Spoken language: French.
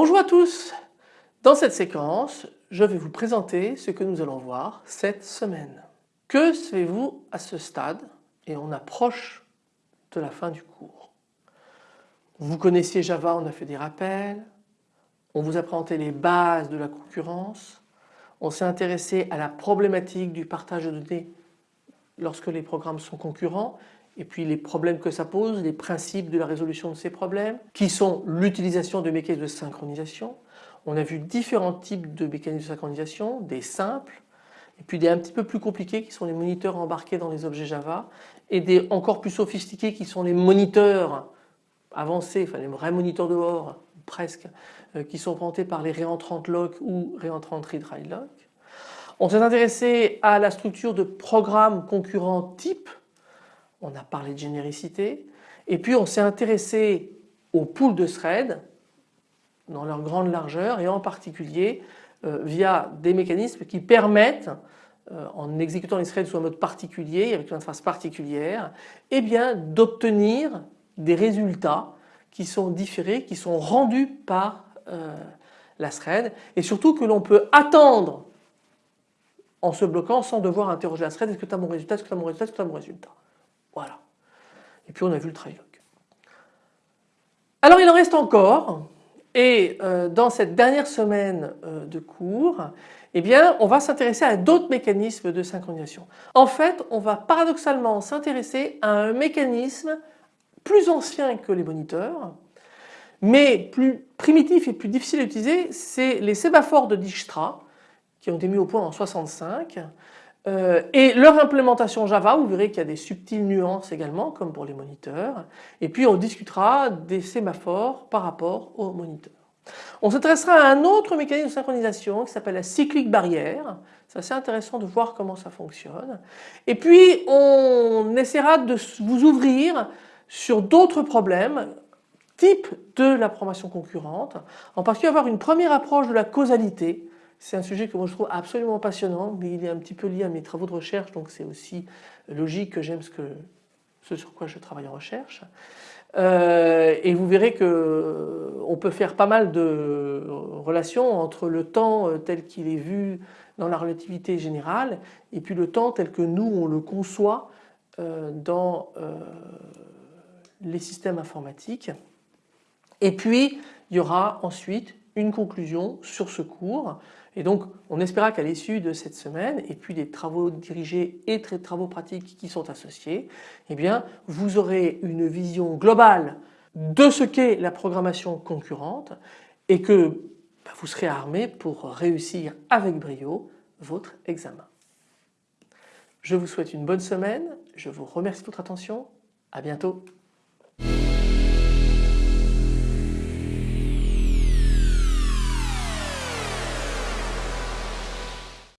Bonjour à tous. Dans cette séquence, je vais vous présenter ce que nous allons voir cette semaine. Que savez-vous à ce stade et on approche de la fin du cours? Vous connaissiez Java, on a fait des rappels, on vous a présenté les bases de la concurrence, on s'est intéressé à la problématique du partage de données lorsque les programmes sont concurrents et puis les problèmes que ça pose, les principes de la résolution de ces problèmes, qui sont l'utilisation de mécanismes de synchronisation. On a vu différents types de mécanismes de synchronisation, des simples, et puis des un petit peu plus compliqués qui sont les moniteurs embarqués dans les objets Java, et des encore plus sophistiqués qui sont les moniteurs avancés, enfin les vrais moniteurs dehors, presque, euh, qui sont présentés par les réentrantes lock ou réentrantes read lock. On s'est intéressé à la structure de programmes concurrents type on a parlé de généricité et puis on s'est intéressé aux poules de threads dans leur grande largeur et en particulier euh, via des mécanismes qui permettent euh, en exécutant les threads sous un mode particulier avec une interface particulière eh bien d'obtenir des résultats qui sont différés, qui sont rendus par euh, la thread et surtout que l'on peut attendre en se bloquant sans devoir interroger la thread est-ce que tu as mon résultat, est-ce que tu as mon résultat, est-ce que tu as mon résultat? Voilà. Et puis on a vu le try-log. Alors il en reste encore et euh, dans cette dernière semaine euh, de cours eh bien on va s'intéresser à d'autres mécanismes de synchronisation. En fait on va paradoxalement s'intéresser à un mécanisme plus ancien que les moniteurs mais plus primitif et plus difficile à utiliser c'est les sémaphores de Dijkstra qui ont été mis au point en 65 euh, et leur implémentation Java, vous verrez qu'il y a des subtiles nuances également comme pour les moniteurs. Et puis on discutera des sémaphores par rapport aux moniteurs. On s'intéressera à un autre mécanisme de synchronisation qui s'appelle la cyclique barrière. C'est assez intéressant de voir comment ça fonctionne. Et puis on essaiera de vous ouvrir sur d'autres problèmes type de la programmation concurrente, en particulier avoir une première approche de la causalité c'est un sujet que moi je trouve absolument passionnant, mais il est un petit peu lié à mes travaux de recherche, donc c'est aussi logique que j'aime ce, sur quoi je travaille en recherche. Euh, et vous verrez que on peut faire pas mal de relations entre le temps euh, tel qu'il est vu dans la relativité générale et puis le temps tel que nous on le conçoit euh, dans les systèmes informatiques. Et puis il y aura ensuite une conclusion sur ce cours et donc on espéra qu'à l'issue de cette semaine et puis des travaux dirigés et des travaux pratiques qui sont associés, eh bien vous aurez une vision globale de ce qu'est la programmation concurrente et que bah, vous serez armé pour réussir avec brio votre examen. Je vous souhaite une bonne semaine, je vous remercie de votre attention, à bientôt.